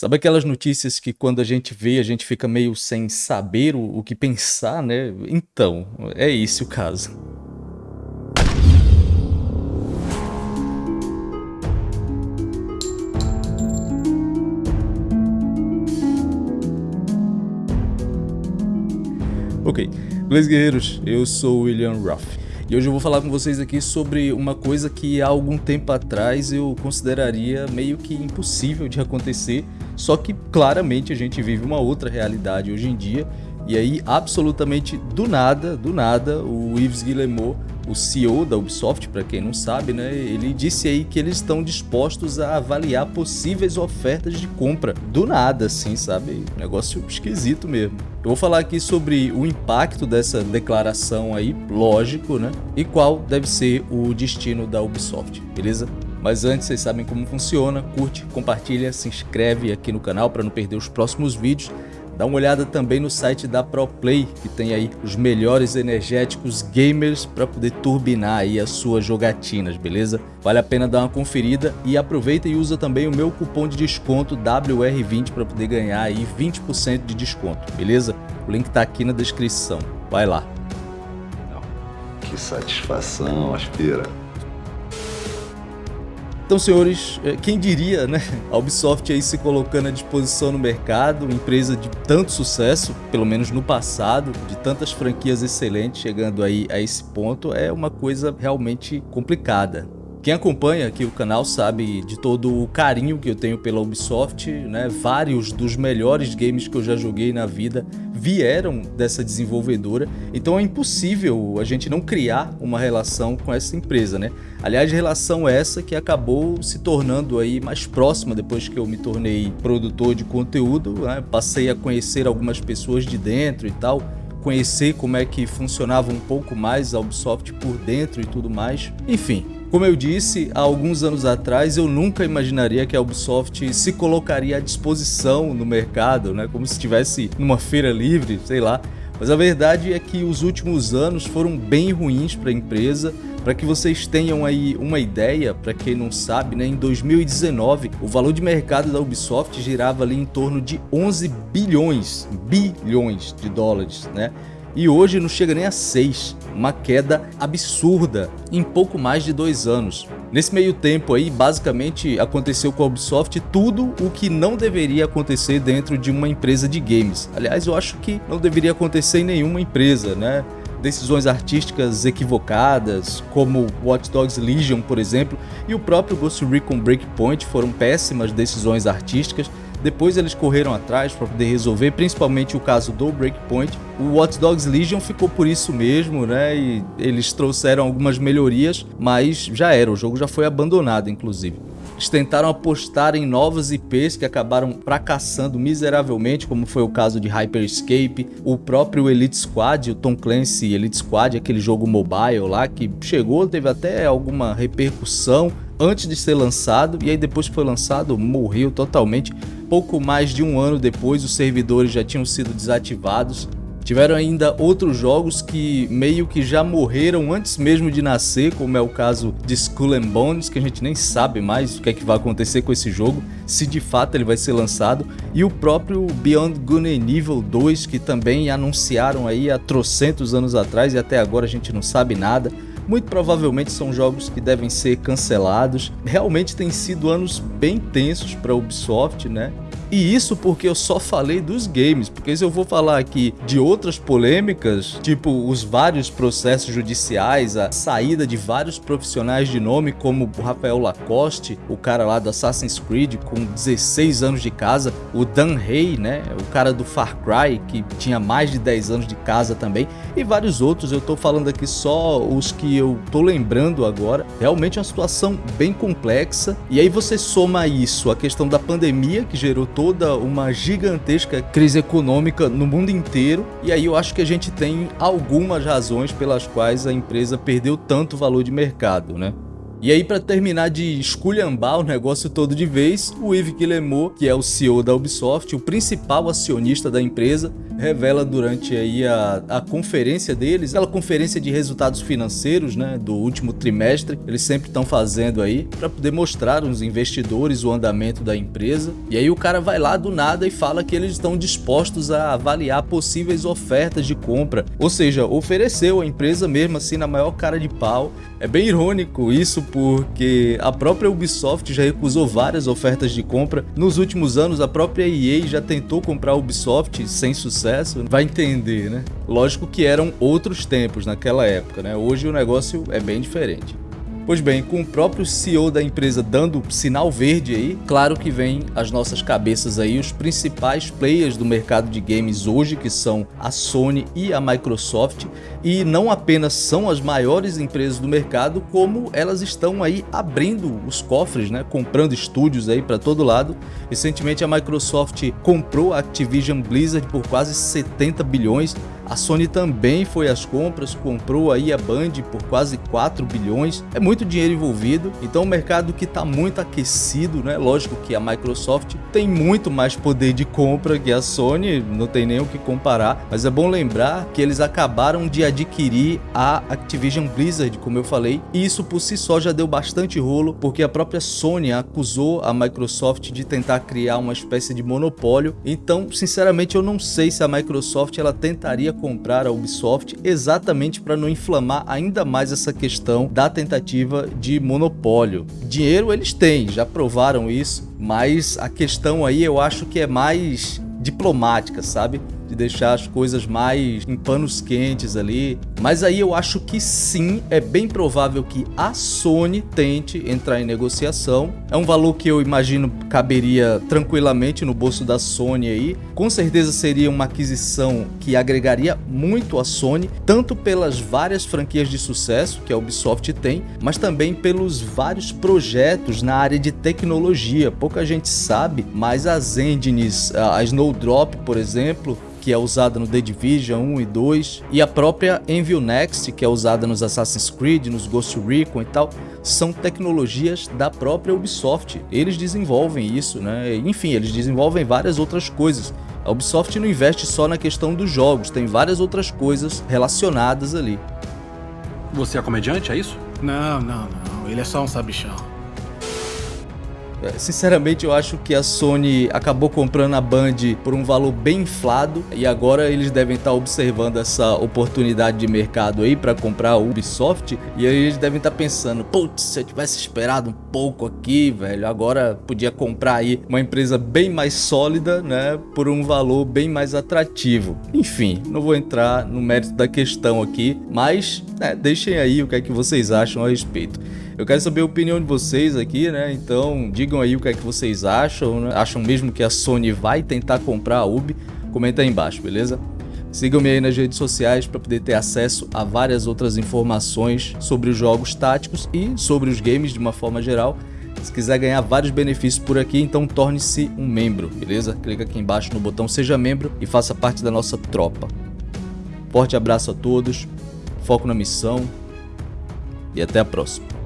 Sabe aquelas notícias que quando a gente vê, a gente fica meio sem saber o, o que pensar, né? Então, é esse o caso. Ok, beleza guerreiros, eu sou William Ruff. E hoje eu vou falar com vocês aqui sobre uma coisa que há algum tempo atrás eu consideraria meio que impossível de acontecer, só que claramente a gente vive uma outra realidade hoje em dia, e aí absolutamente do nada, do nada, o Yves Guillemot o CEO da Ubisoft, para quem não sabe, né, ele disse aí que eles estão dispostos a avaliar possíveis ofertas de compra. Do nada, assim, sabe? Negócio esquisito mesmo. Eu vou falar aqui sobre o impacto dessa declaração aí, lógico, né? E qual deve ser o destino da Ubisoft, beleza? Mas antes, vocês sabem como funciona, curte, compartilha, se inscreve aqui no canal para não perder os próximos vídeos. Dá uma olhada também no site da ProPlay, que tem aí os melhores energéticos gamers para poder turbinar aí as suas jogatinas, beleza? Vale a pena dar uma conferida e aproveita e usa também o meu cupom de desconto WR20 para poder ganhar aí 20% de desconto, beleza? O link tá aqui na descrição. Vai lá. Que satisfação, aspira. Então, senhores, eh, quem diria, né? A Ubisoft aí se colocando à disposição no mercado, empresa de tanto sucesso, pelo menos no passado, de tantas franquias excelentes chegando aí a esse ponto, é uma coisa realmente complicada. Quem acompanha aqui o canal sabe de todo o carinho que eu tenho pela Ubisoft, né? Vários dos melhores games que eu já joguei na vida vieram dessa desenvolvedora, então é impossível a gente não criar uma relação com essa empresa, né? Aliás, relação essa que acabou se tornando aí mais próxima depois que eu me tornei produtor de conteúdo, né? Passei a conhecer algumas pessoas de dentro e tal, conhecer como é que funcionava um pouco mais a Ubisoft por dentro e tudo mais. Enfim, como eu disse, há alguns anos atrás eu nunca imaginaria que a Ubisoft se colocaria à disposição no mercado, né? como se estivesse numa feira livre, sei lá. Mas a verdade é que os últimos anos foram bem ruins para a empresa. Para que vocês tenham aí uma ideia, para quem não sabe, né, em 2019 o valor de mercado da Ubisoft girava ali em torno de 11 bilhões, bilhões de dólares, né? E hoje não chega nem a 6, uma queda absurda em pouco mais de dois anos. Nesse meio tempo aí, basicamente aconteceu com a Ubisoft tudo o que não deveria acontecer dentro de uma empresa de games. Aliás, eu acho que não deveria acontecer em nenhuma empresa, né? Decisões artísticas equivocadas, como Watch Dogs Legion, por exemplo, e o próprio Ghost Recon Breakpoint foram péssimas decisões artísticas depois eles correram atrás para poder resolver, principalmente o caso do Breakpoint. O Watch Dogs Legion ficou por isso mesmo, né? E eles trouxeram algumas melhorias, mas já era, o jogo já foi abandonado, inclusive. Eles tentaram apostar em novas IPs que acabaram fracassando miseravelmente, como foi o caso de Hyperscape, o próprio Elite Squad, o Tom Clancy Elite Squad, aquele jogo mobile lá que chegou, teve até alguma repercussão antes de ser lançado e aí depois que foi lançado morreu totalmente. Pouco mais de um ano depois os servidores já tinham sido desativados Tiveram ainda outros jogos que meio que já morreram antes mesmo de nascer, como é o caso de Skull and Bones, que a gente nem sabe mais o que é que vai acontecer com esse jogo, se de fato ele vai ser lançado, e o próprio Beyond Good Evil 2, que também anunciaram aí há trocentos anos atrás e até agora a gente não sabe nada. Muito provavelmente são jogos que devem ser cancelados. Realmente tem sido anos bem tensos para a Ubisoft, né? E isso porque eu só falei dos games, porque se eu vou falar aqui de outras polêmicas, tipo os vários processos judiciais, a saída de vários profissionais de nome, como o Rafael Lacoste, o cara lá do Assassin's Creed com 16 anos de casa, o Dan Hay, né, o cara do Far Cry, que tinha mais de 10 anos de casa também, e vários outros, eu tô falando aqui só os que eu tô lembrando agora. Realmente é uma situação bem complexa, e aí você soma isso, a questão da pandemia que gerou toda uma gigantesca crise econômica no mundo inteiro e aí eu acho que a gente tem algumas razões pelas quais a empresa perdeu tanto valor de mercado, né? E aí, para terminar de esculhambar o negócio todo de vez, o Yves Guillemot, que é o CEO da Ubisoft, o principal acionista da empresa, revela durante aí a, a conferência deles, aquela conferência de resultados financeiros né, do último trimestre, eles sempre estão fazendo aí, para poder mostrar aos investidores o andamento da empresa. E aí o cara vai lá do nada e fala que eles estão dispostos a avaliar possíveis ofertas de compra, ou seja, ofereceu a empresa mesmo assim na maior cara de pau. É bem irônico isso porque a própria Ubisoft já recusou várias ofertas de compra. Nos últimos anos, a própria EA já tentou comprar a Ubisoft sem sucesso. Vai entender, né? Lógico que eram outros tempos naquela época, né? Hoje o negócio é bem diferente. Pois bem, com o próprio CEO da empresa dando sinal verde aí, claro que vem às nossas cabeças aí os principais players do mercado de games hoje, que são a Sony e a Microsoft, e não apenas são as maiores empresas do mercado, como elas estão aí abrindo os cofres, né, comprando estúdios aí para todo lado. Recentemente a Microsoft comprou a Activision Blizzard por quase 70 bilhões, a Sony também foi às compras, comprou aí a Band por quase 4 bilhões. É muito dinheiro envolvido, então o mercado que está muito aquecido, né? Lógico que a Microsoft tem muito mais poder de compra que a Sony, não tem nem o que comparar, mas é bom lembrar que eles acabaram de adquirir a Activision Blizzard, como eu falei, e isso por si só já deu bastante rolo, porque a própria Sony acusou a Microsoft de tentar criar uma espécie de monopólio. Então, sinceramente, eu não sei se a Microsoft ela tentaria comprar a Ubisoft exatamente para não inflamar ainda mais essa questão da tentativa de monopólio. Dinheiro eles têm, já provaram isso, mas a questão aí eu acho que é mais diplomática, sabe? De deixar as coisas mais em panos quentes ali. Mas aí eu acho que sim, é bem provável que a Sony tente entrar em negociação. É um valor que eu imagino caberia tranquilamente no bolso da Sony aí. Com certeza seria uma aquisição que agregaria muito a Sony, tanto pelas várias franquias de sucesso que a Ubisoft tem, mas também pelos vários projetos na área de tecnologia. Pouca gente sabe, mas as engines, a Snowdrop, por exemplo, que é usada no The Division 1 e 2, e a própria Envy Next, que é usada nos Assassin's Creed, nos Ghost Recon e tal, são tecnologias da própria Ubisoft. Eles desenvolvem isso, né? Enfim, eles desenvolvem várias outras coisas. A Ubisoft não investe só na questão dos jogos, tem várias outras coisas relacionadas ali. Você é comediante, é isso? Não, não, não. Ele é só um sabichão. É, sinceramente, eu acho que a Sony acabou comprando a Band por um valor bem inflado e agora eles devem estar observando essa oportunidade de mercado aí para comprar a Ubisoft e aí eles devem estar pensando, putz, se eu tivesse esperado um pouco aqui, velho, agora podia comprar aí uma empresa bem mais sólida, né, por um valor bem mais atrativo. Enfim, não vou entrar no mérito da questão aqui, mas né, deixem aí o que é que vocês acham a respeito. Eu quero saber a opinião de vocês aqui, né? Então digam aí o que é que vocês acham, né? Acham mesmo que a Sony vai tentar comprar a Ubi? Comenta aí embaixo, beleza? Sigam-me aí nas redes sociais para poder ter acesso a várias outras informações sobre os jogos táticos e sobre os games de uma forma geral. Se quiser ganhar vários benefícios por aqui, então torne-se um membro, beleza? Clica aqui embaixo no botão Seja Membro e faça parte da nossa tropa. Forte abraço a todos, foco na missão e até a próxima.